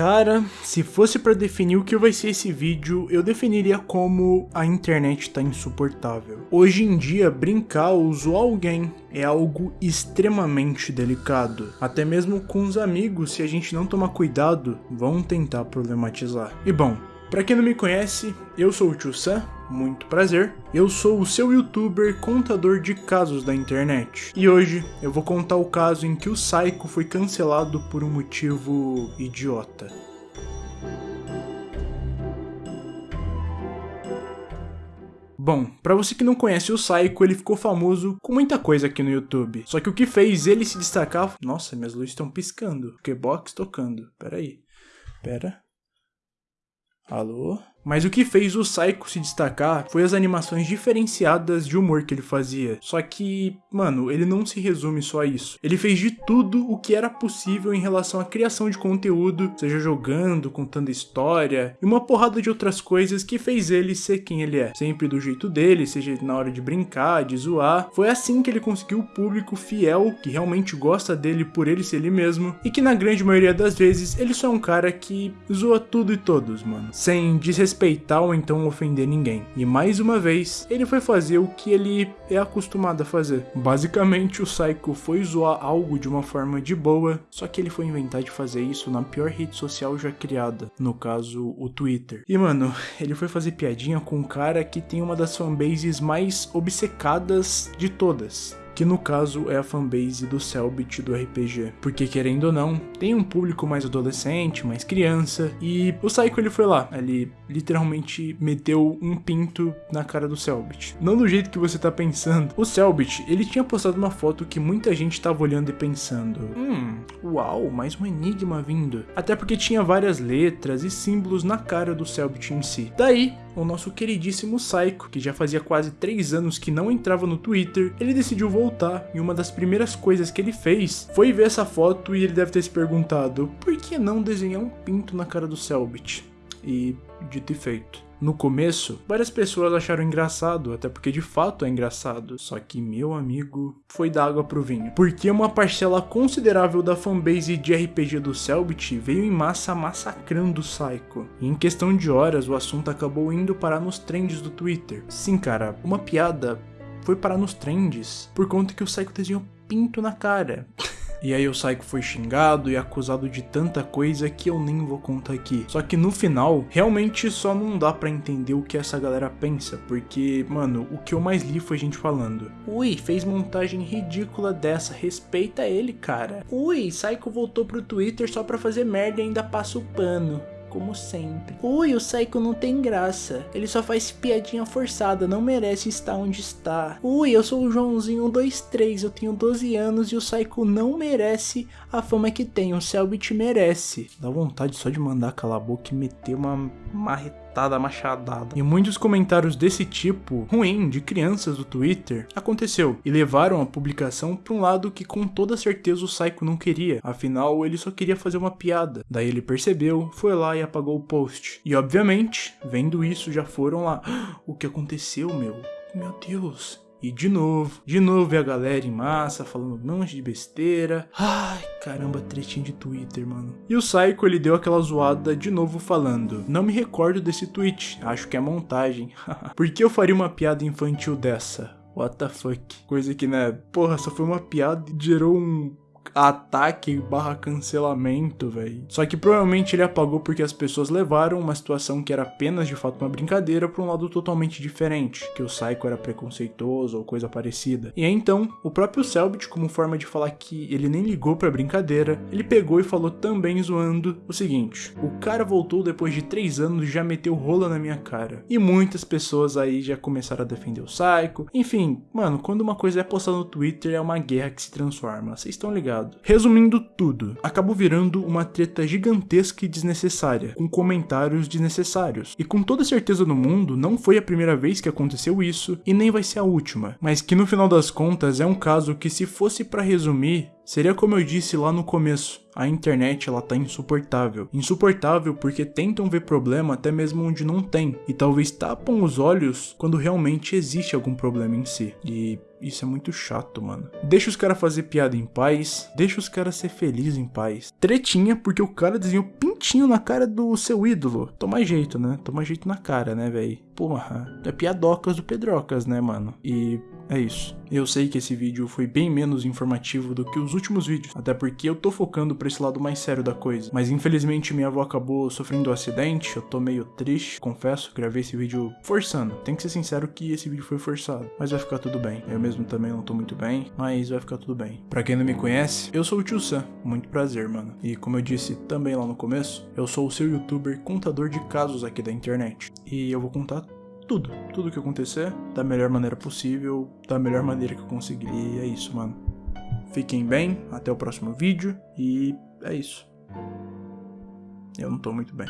Cara, se fosse pra definir o que vai ser esse vídeo, eu definiria como a internet tá insuportável. Hoje em dia, brincar ou zoar alguém é algo extremamente delicado. Até mesmo com os amigos, se a gente não tomar cuidado, vão tentar problematizar. E bom, pra quem não me conhece, eu sou o Tio Sam, muito prazer. Eu sou o seu youtuber contador de casos da internet. E hoje eu vou contar o caso em que o Psycho foi cancelado por um motivo idiota. Bom, pra você que não conhece o Psycho, ele ficou famoso com muita coisa aqui no YouTube. Só que o que fez ele se destacar... Nossa, minhas luzes estão piscando. Que box tocando. Pera aí. Pera. Alô? Mas o que fez o Psycho se destacar foi as animações diferenciadas de humor que ele fazia. Só que, mano, ele não se resume só a isso. Ele fez de tudo o que era possível em relação à criação de conteúdo, seja jogando, contando história e uma porrada de outras coisas que fez ele ser quem ele é. Sempre do jeito dele, seja na hora de brincar, de zoar. Foi assim que ele conseguiu o público fiel, que realmente gosta dele por ele ser ele mesmo, e que na grande maioria das vezes ele só é um cara que zoa tudo e todos, mano. Sem desrespeitar desrespeitar ou então ofender ninguém. E mais uma vez, ele foi fazer o que ele é acostumado a fazer. Basicamente, o Psycho foi zoar algo de uma forma de boa, só que ele foi inventar de fazer isso na pior rede social já criada, no caso, o Twitter. E mano, ele foi fazer piadinha com um cara que tem uma das fanbases mais obcecadas de todas que no caso é a fanbase do Selbit do RPG. Porque querendo ou não, tem um público mais adolescente, mais criança, e o Psycho ele foi lá, ele literalmente meteu um pinto na cara do Selbit. Não do jeito que você tá pensando. O Selbit, ele tinha postado uma foto que muita gente tava olhando e pensando, hum, uau, mais um enigma vindo. Até porque tinha várias letras e símbolos na cara do Selbit em si. Daí, o nosso queridíssimo Psycho, que já fazia quase 3 anos que não entrava no Twitter, ele decidiu voltar e uma das primeiras coisas que ele fez foi ver essa foto e ele deve ter se perguntado por que não desenhar um pinto na cara do Selbit? E dito e feito. No começo, várias pessoas acharam engraçado, até porque de fato é engraçado. Só que, meu amigo, foi da água pro vinho. Porque uma parcela considerável da fanbase de RPG do Selbit veio em massa massacrando o Psycho. E em questão de horas, o assunto acabou indo parar nos trends do Twitter. Sim, cara, uma piada foi parar nos trends por conta que o Psycho desenhou pinto na cara. E aí o Psycho foi xingado e acusado de tanta coisa que eu nem vou contar aqui. Só que no final, realmente só não dá para entender o que essa galera pensa, porque, mano, o que eu mais li foi gente falando: "Ui, fez montagem ridícula dessa, respeita ele, cara. Ui, Psycho voltou pro Twitter só pra fazer merda e ainda passa o pano." Como sempre. Ui, o Psycho não tem graça. Ele só faz piadinha forçada, não merece estar onde está. Ui, eu sou o Joãozinho 123, eu tenho 12 anos e o Psycho não merece a fama que tem. O Selbit merece. Dá vontade só de mandar calar a boca e meter uma marretada machadada. E muitos comentários desse tipo, ruim, de crianças do Twitter, aconteceu e levaram a publicação para um lado que com toda certeza o Psycho não queria, afinal ele só queria fazer uma piada. Daí ele percebeu, foi lá e apagou o post. E obviamente, vendo isso, já foram lá, ah, o que aconteceu, meu? Meu Deus, e de novo, de novo ver a galera em massa falando um monte de besteira. Ai, caramba, tretinho de Twitter, mano. E o Psycho, ele deu aquela zoada de novo falando. Não me recordo desse tweet, acho que é montagem. Por que eu faria uma piada infantil dessa? What the fuck? Coisa que, né, porra, só foi uma piada e gerou um ataque barra cancelamento, velho. Só que provavelmente ele apagou porque as pessoas levaram uma situação que era apenas de fato uma brincadeira para um lado totalmente diferente, que o Psycho era preconceituoso ou coisa parecida. E aí, então, o próprio Selbit, como forma de falar que ele nem ligou pra brincadeira, ele pegou e falou também zoando o seguinte: o cara voltou depois de 3 anos e já meteu rola na minha cara. E muitas pessoas aí já começaram a defender o Psycho. Enfim, mano, quando uma coisa é postada no Twitter é uma guerra que se transforma. Vocês estão ligados? Resumindo tudo, acabou virando uma treta gigantesca e desnecessária, com comentários desnecessários. E com toda certeza no mundo, não foi a primeira vez que aconteceu isso e nem vai ser a última, mas que no final das contas é um caso que se fosse para resumir, Seria como eu disse lá no começo, a internet ela tá insuportável. Insuportável porque tentam ver problema até mesmo onde não tem, e talvez tapam os olhos quando realmente existe algum problema em si. E Isso é muito chato, mano. Deixa os caras fazer piada em paz. Deixa os caras ser felizes em paz. Tretinha porque o cara desenhou pintinho na cara do seu ídolo. Toma jeito, né? Toma jeito na cara, né, velho? Porra. É piadocas do Pedrocas, né, mano? E é isso. Eu sei que esse vídeo foi bem menos informativo do que os últimos vídeos, até porque eu tô focando pra esse lado mais sério da coisa. Mas infelizmente minha avó acabou sofrendo um acidente, eu tô meio triste, confesso, gravei esse vídeo forçando. Tem que ser sincero que esse vídeo foi forçado, mas vai ficar tudo bem. Eu mesmo também não tô muito bem, mas vai ficar tudo bem. Pra quem não me conhece, eu sou o Tio Sam, muito prazer, mano. E como eu disse também lá no começo, eu sou o seu youtuber contador de casos aqui da internet. E eu vou contar tudo, tudo que acontecer da melhor maneira possível, da melhor maneira que eu conseguir. E é isso, mano. Fiquem bem, até o próximo vídeo e é isso. Eu não tô muito bem.